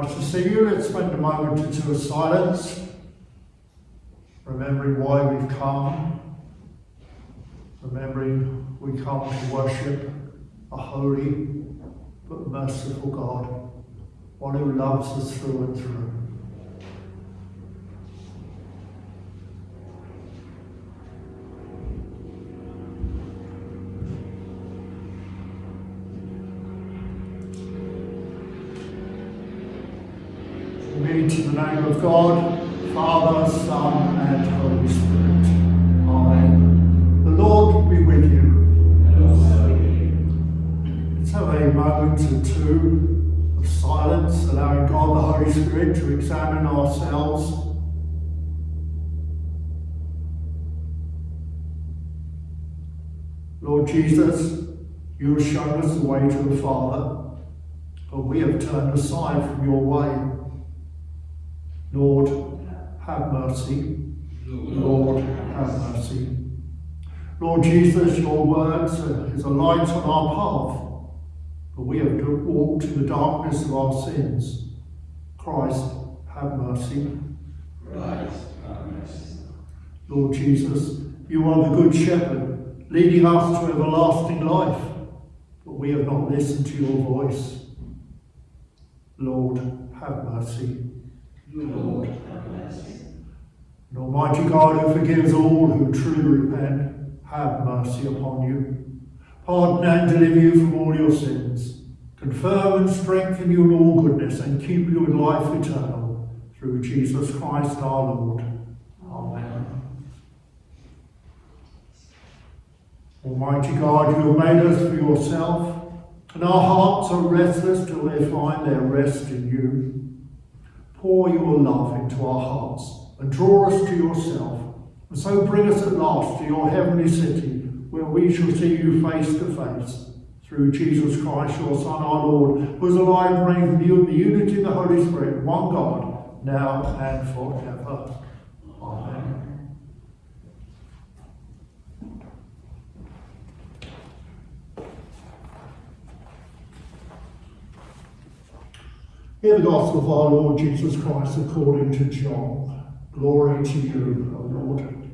Nice to see you. Let's spend a moment or two of silence, remembering why we've come, remembering we come to worship a holy but merciful God, one who loves us through and through. Read to the name God, Father, Son, and Holy Spirit. Amen. The Lord be with you. Let's have a moment or two of silence, allowing God the Holy Spirit to examine ourselves. Lord Jesus, you have shown us the way to the Father, but we have turned aside from your way. Lord, have mercy. Lord, have mercy. Lord Jesus, your word is a light on our path, but we have walked in the darkness of our sins. Christ, have mercy. Christ, have mercy. Lord Jesus, you are the good shepherd, leading us to everlasting life, but we have not listened to your voice. Lord, have mercy. Lord, have mercy. And Almighty God, who forgives all who truly repent, have mercy upon you. Pardon and deliver you from all your sins. Confirm and strengthen you in all goodness, and keep you in life eternal. Through Jesus Christ our Lord. Amen. Almighty God, you have made us for yourself, and our hearts are restless till they find their rest in you. Pour your love into our hearts and draw us to yourself, and so bring us at last to your heavenly city, where we shall see you face to face. Through Jesus Christ, your Son, our Lord, who is alive and reigns with you in the unity of the Holy Spirit, one God, now and forever. Amen. Hear the gospel of our Lord Jesus Christ according to John. Glory to you, O Lord.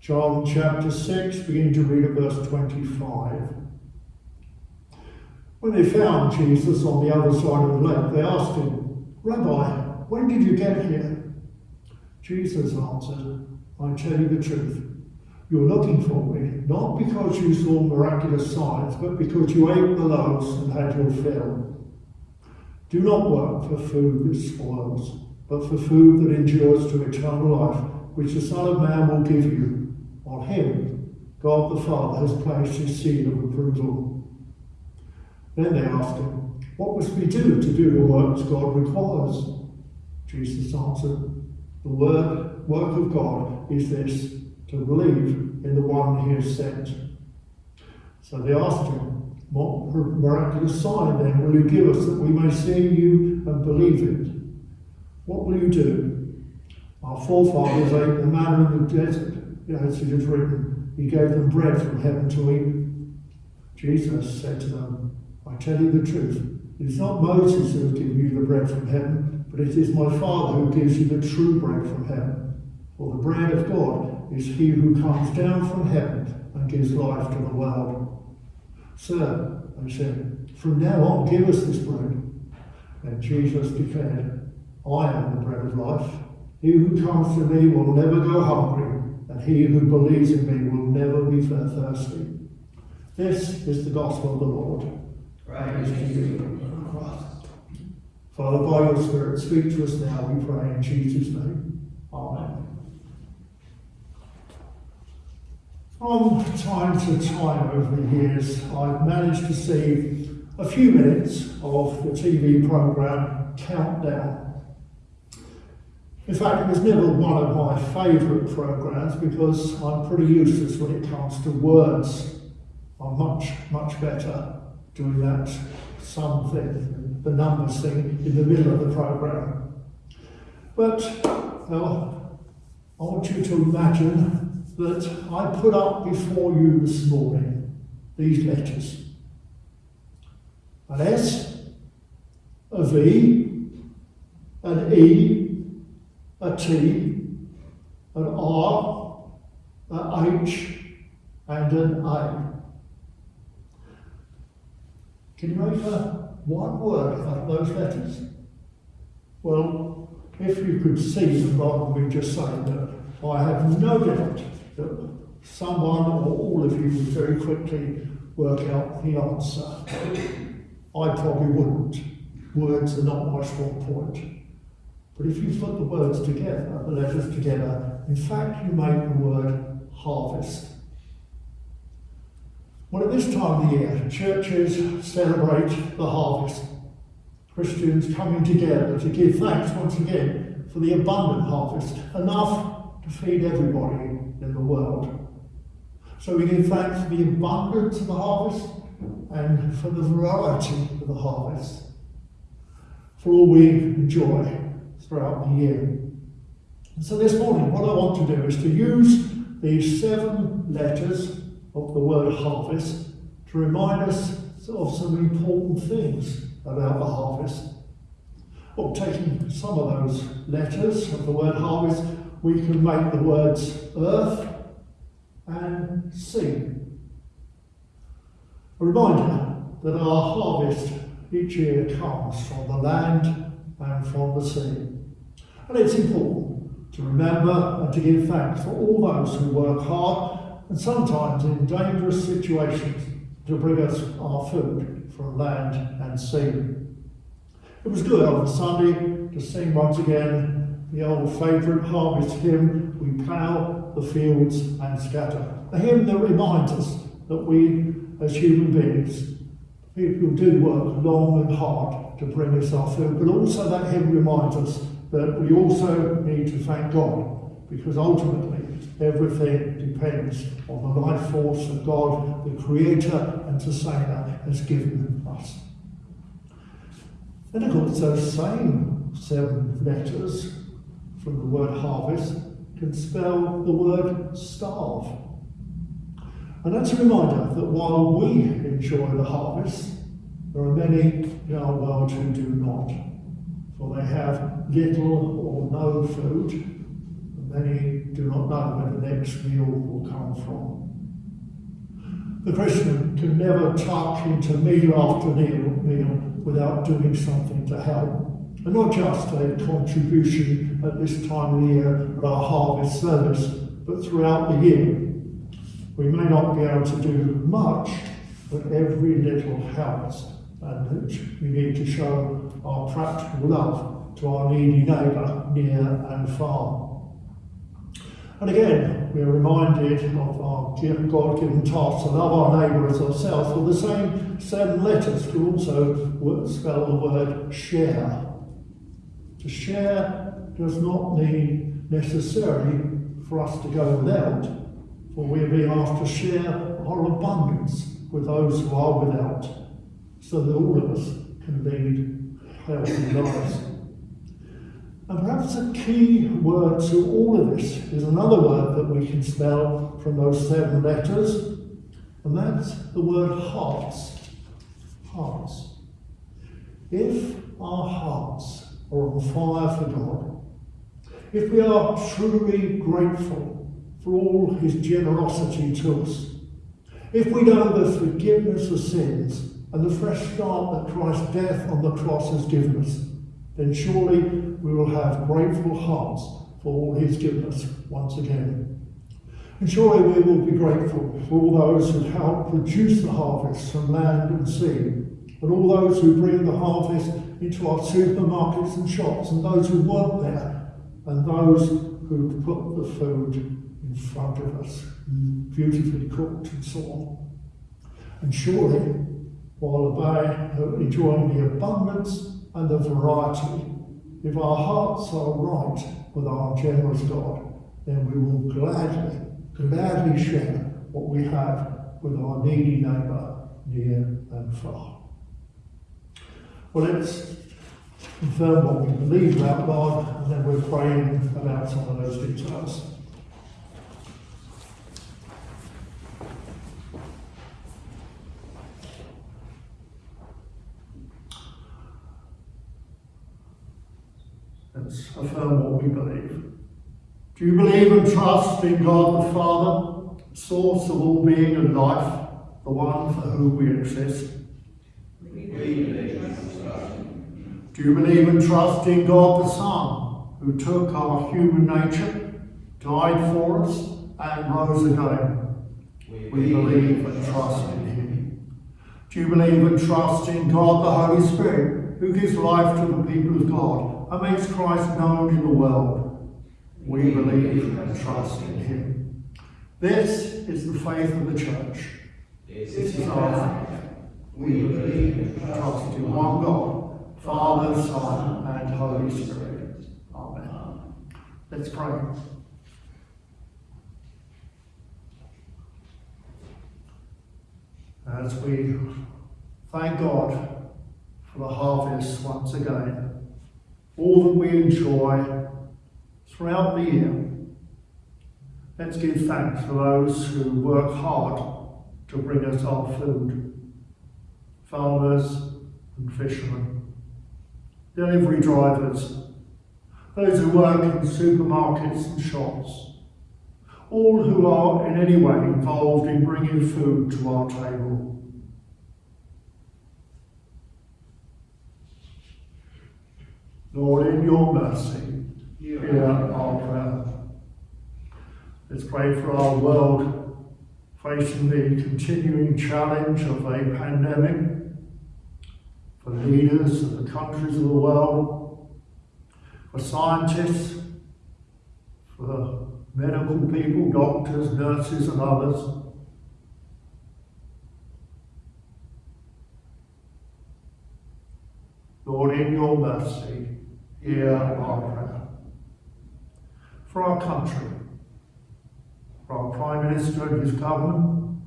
John chapter 6, begin to read at verse 25. When they found Jesus on the other side of the lake, they asked him, Rabbi, when did you get here? Jesus answered, I tell you the truth. You're looking for me, not because you saw miraculous signs, but because you ate the loaves and had your fill. Do not work for food that spoils, but for food that endures to eternal life, which the Son of Man will give you. On him, God the Father has placed his seal of approval. Then they asked him, What must we do to do the works God requires? Jesus answered, The word, work of God is this, to believe in the one he has sent. So they asked him, What miraculous sign then will you give us that we may see you and believe it? What will you do? Our forefathers ate the manna in the desert, as it is written, He gave them bread from heaven to eat. Jesus said to them, I tell you the truth, it is not Moses who has given you the bread from heaven, but it is my Father who gives you the true bread from heaven. For the bread of God is he who comes down from heaven and gives life to the world. Sir, I said, from now on give us this bread. And Jesus declared, I am the bread of life. He who comes to me will never go hungry, and he who believes in me will never be thirsty. This is the gospel of the Lord. Praise to you, Christ. Father, by your Spirit, speak to us now, we pray in Jesus' name. Amen. From time to time over the years, I've managed to see a few minutes of the TV programme Countdown. In fact, it was never one of my favourite programmes because I'm pretty useless when it comes to words. I'm much, much better doing that something, the numbers thing in the middle of the programme. But, well, I want you to imagine that I put up before you this morning these letters. An S, a V, an E, a T, an R, an H, and an A. Can you make a one word out of those letters? Well, if you could see them rather than just saying that, I have no doubt that someone or all of you would very quickly work out the answer. I probably wouldn't. Words are not my strong point. But if you put the words together, the letters together, in fact you make the word harvest. Well, at this time of the year, churches celebrate the harvest. Christians coming together to give thanks once again for the abundant harvest, enough to feed everybody in the world. So we give thanks for the abundance of the harvest and for the variety of the harvest, for all we enjoy throughout the year. And so this morning, what I want to do is to use these seven letters of the word harvest to remind us of some important things about the harvest. Well, taking some of those letters of the word harvest, we can make the words earth and sea. A reminder that our harvest each year comes from the land and from the sea. And it's important to remember and to give thanks for all those who work hard and sometimes in dangerous situations to bring us our food from land and sea. It was good on Sunday to sing once again the old favourite harvest hymn, We Plough the Fields and Scatter. A hymn that reminds us that we, as human beings, people do work long and hard to bring us our food, but also that hymn reminds us that we also need to thank God because ultimately everything depends on the life force that God, the Creator and Sustainer, has given us. And of course, those same seven letters from the word harvest can spell the word starve. And that's a reminder that while we enjoy the harvest, there are many in our world who do not. For they have little or no food, and many do not know where the next meal will come from. The Christian can never tuck into meal after meal without doing something to help. And not just a contribution at this time of the year at our harvest service, but throughout the year. We may not be able to do much, but every little helps. And we need to show our practical love to our needy neighbour near and far. And again, we are reminded of our God-given task to love our neighbour as ourselves. Well, the same seven letters can also spell the word share. To share does not mean necessarily for us to go without, for we are being asked to share our abundance with those who are without, so that all of us can lead healthy lives. And perhaps a key word to all of this is another word that we can spell from those seven letters, and that's the word hearts. Hearts. If our hearts are on fire for God, if we are truly grateful for all his generosity to us, if we know the forgiveness of sins and the fresh start that Christ's death on the cross has given us, then surely we will have grateful hearts for all he's given us once again. And surely we will be grateful for all those who help produce the harvest from land and sea, and all those who bring the harvest into our supermarkets and shops, and those who work there, and those who put the food in front of us, beautifully cooked and so on. And surely, while enjoying the abundance and the variety. If our hearts are right with our generous God, then we will gladly, gladly share what we have with our needy neighbour near and far. Well, let's confirm what we believe about God, and then we're praying about some of those details. Let's affirm what we believe. Do you believe and trust in God the Father, source of all being and life, the one for whom we exist? We believe and trust. Do you believe and trust in God the Son, who took our human nature, died for us, and rose again? We believe and trust in him. Do you believe and trust in God the Holy Spirit, who gives life to the people of God and makes Christ known in the world? We believe and trust in him. This is the faith of the church. This is our faith. We believe and trust in one God, Father, Son, and Holy Spirit. Amen. Let's pray. As we thank God for the harvest once again, all that we enjoy throughout the year, let's give thanks for those who work hard to bring us our food farmers and fishermen, delivery drivers, those who work in supermarkets and shops, all who are in any way involved in bringing food to our table. Lord, in your mercy, hear our prayer. Let's pray for our world facing the continuing challenge of a pandemic, for leaders of the countries of the world, for scientists, for medical people, doctors, nurses, and others. Lord, in your mercy, hear our prayer. For our country, for our Prime Minister and his government,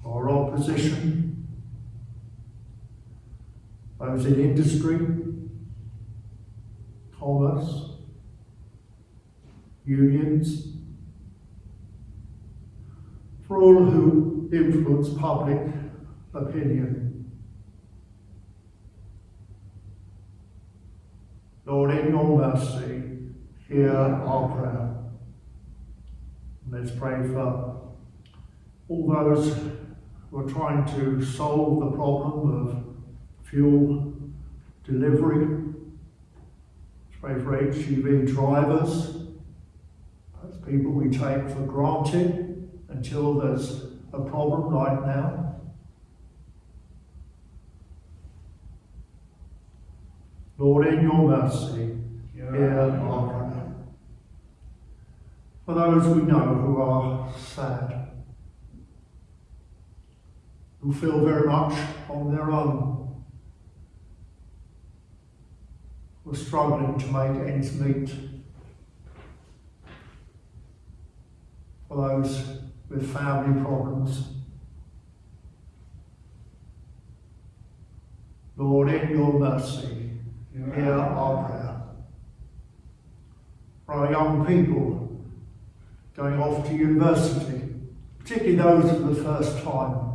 for our opposition, those in industry, commerce, unions, for all who influence public opinion. Lord, in your mercy, hear our prayer. Let's pray for all those who are trying to solve the problem of fuel delivery. Let's pray for HGV drivers. Those people we take for granted until there's a problem right now. Lord, in your mercy, hear our prayer. For those we know who are sad, who feel very much on their own, who are struggling to make ends meet. For those with family problems. Lord, in your mercy, hear our prayer. For our young people going off to university, particularly those for the first time,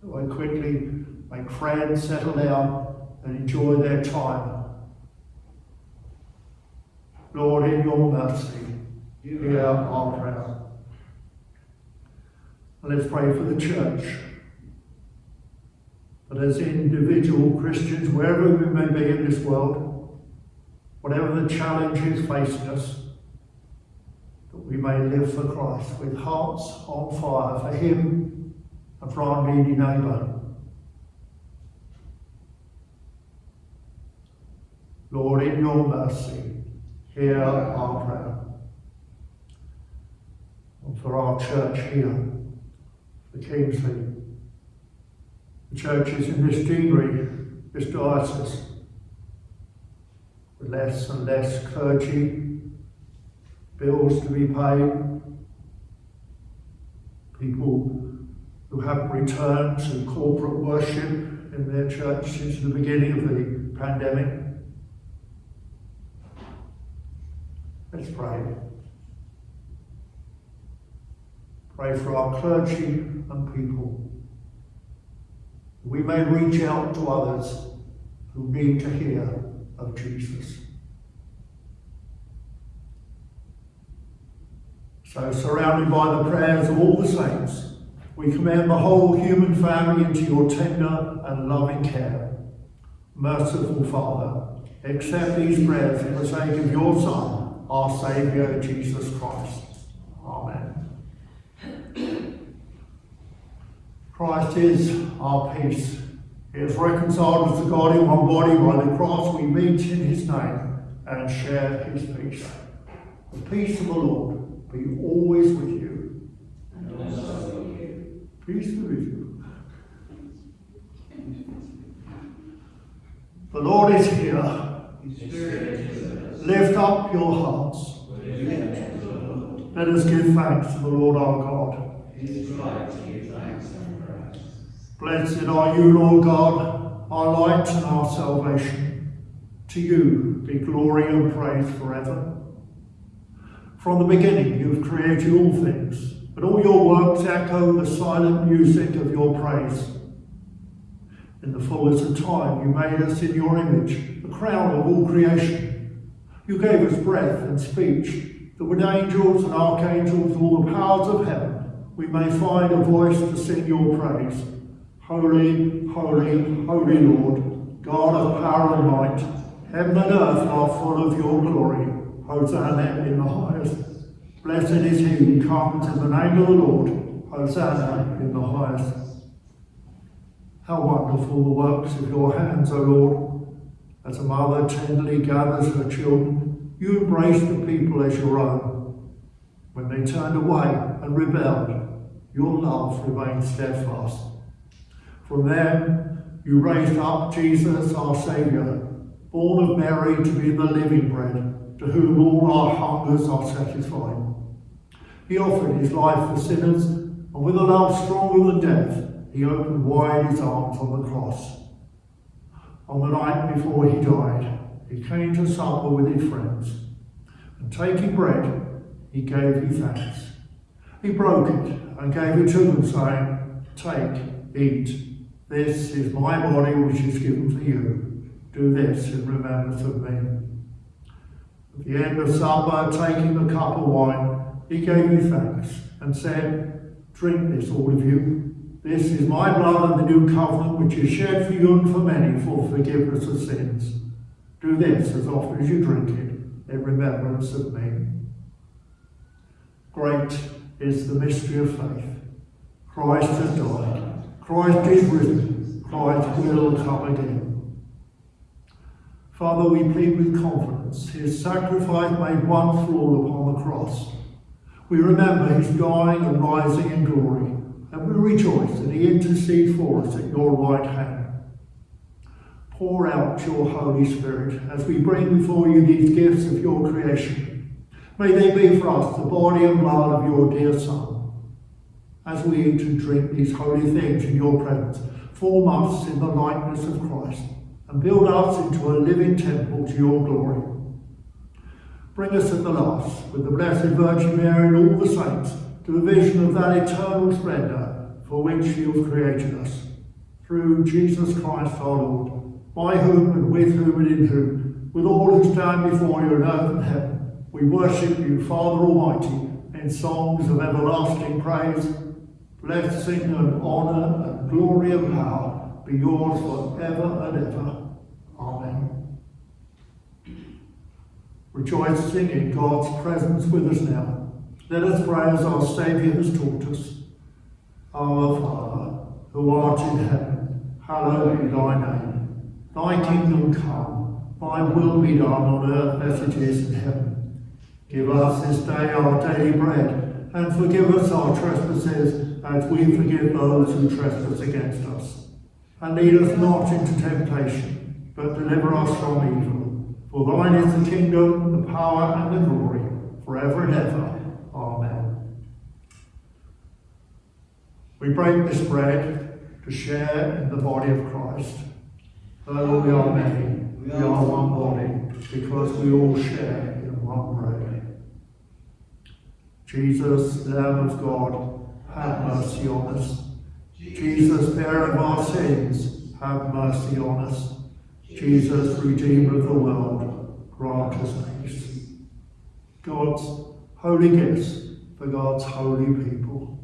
who quickly make friends, settle down, and enjoy their time. Lord, in your mercy, hear our prayer. Let's pray for the church. But as individual Christians, wherever we may be in this world, whatever the challenges facing us, that we may live for Christ with hearts on fire for Him and for our needy neighbour. Lord, in your mercy, hear our prayer. And for our church here, the Kingsley, the churches in this deanery, this diocese, with less and less clergy, bills to be paid, people who haven't returned to corporate worship in their church since the beginning of the pandemic. Let's pray. Pray for our clergy and people. We may reach out to others who need to hear of Jesus. So surrounded by the prayers of all the saints, we commend the whole human family into your tender and loving care. Merciful Father, accept these prayers for the sake of your Son, our Saviour, Jesus Christ. Amen. Christ is our peace. He has reconciled us to God in one body by the cross. We meet in his name and share his peace. The peace of the Lord be always with you. With. Peace be with you. The Lord is here. Is with us. Lift up your hearts. Let us give thanks to the Lord our God. Blessed are you, Lord God, our light and our salvation. To you be glory and praise forever. From the beginning you have created all things, and all your works echo the silent music of your praise. In the fullness of time you made us in your image, the crown of all creation. You gave us breath and speech, that with angels and archangels, all the powers of heaven, we may find a voice to sing your praise. Holy, holy, holy Lord, God of power and might, heaven and earth are full of your glory. Hosanna in the highest. Blessed is he who comes in the name of the Lord. Hosanna in the highest. How wonderful the works of your hands, O Lord. As a mother tenderly gathers her children, you embraced the people as your own. When they turned away and rebelled, your love remained steadfast. From them you raised up Jesus, our Saviour, born of Mary to be the living bread, to whom all our hungers are satisfied. He offered his life for sinners, and with a love stronger than death, he opened wide his arms on the cross. On the night before he died, he came to supper with his friends, and taking bread, he gave you thanks. He broke it and gave it to them, saying, Take, eat. This is my body which is given for you. Do this in remembrance of me. At the end of supper, taking the cup of wine, he gave you thanks and said, Drink this, all of you. This is my blood of the new covenant, which is shed for you and for many for forgiveness of sins. Do this as often as you drink it in remembrance of me. Great is the mystery of faith. Christ has died. Christ is risen. Christ will come again. Father, we plead with confidence. His sacrifice made one for upon the cross. We remember his dying and rising in glory, and we rejoice that he intercedes for us at your right hand. Pour out your Holy Spirit as we bring before you these gifts of your creation. May they be for us the body and blood of your dear Son. As we eat and drink these holy things in your presence, form us in the likeness of Christ and build us into a living temple to your glory. Bring us at the last, with the Blessed Virgin Mary and all the saints, to the vision of that eternal splendour for which you have created us. Through Jesus Christ our Lord, by whom and with whom and in whom, with all who stand before you in earth and heaven, we worship you, Father Almighty, in songs of everlasting praise. Blessing and honour and glory and power be yours forever and ever. Amen. Rejoicing in God's presence with us now, let us pray as our Saviour has taught us. Our Father, who art in heaven, hallowed be thy name. Thy kingdom come, thy will be done on earth as it is in heaven. Give us this day our daily bread, and forgive us our trespasses as we forgive those who trespass against us. And lead us not into temptation, but deliver us from evil. For thine is the kingdom, the power, and the glory, forever and ever. Amen. We break this bread to share in the body of Christ. Though we are many, we are one body, because we all share in one bread. Jesus, Lamb of God, have mercy on us. Jesus, bearer of our sins, have mercy on us. Jesus, Redeemer of the world, grant us peace. God's holy gifts, for God's holy people.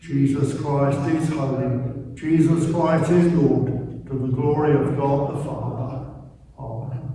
Jesus Christ is holy. Jesus Christ is Lord, to the glory of God the Father. Amen.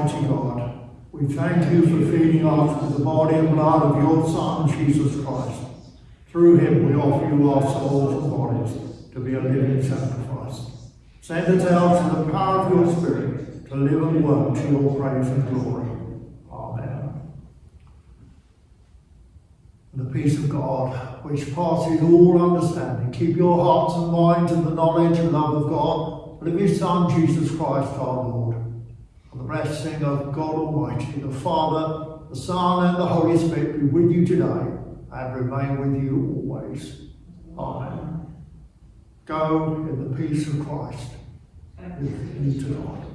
Almighty God, we thank you for feeding us with the body and blood of your Son, Jesus Christ. Through him we offer you our souls and bodies to be a living sacrifice. Send us out in the power of your Spirit to live and work to your praise and glory. Amen. And the peace of God, which passes all understanding, keep your hearts and minds in the knowledge and love of God and of his Son, Jesus Christ our Lord. And the blessing of God Almighty, the Father, the Son, and the Holy Spirit be with you today and remain with you always. Amen. Go in the peace of Christ with you tonight.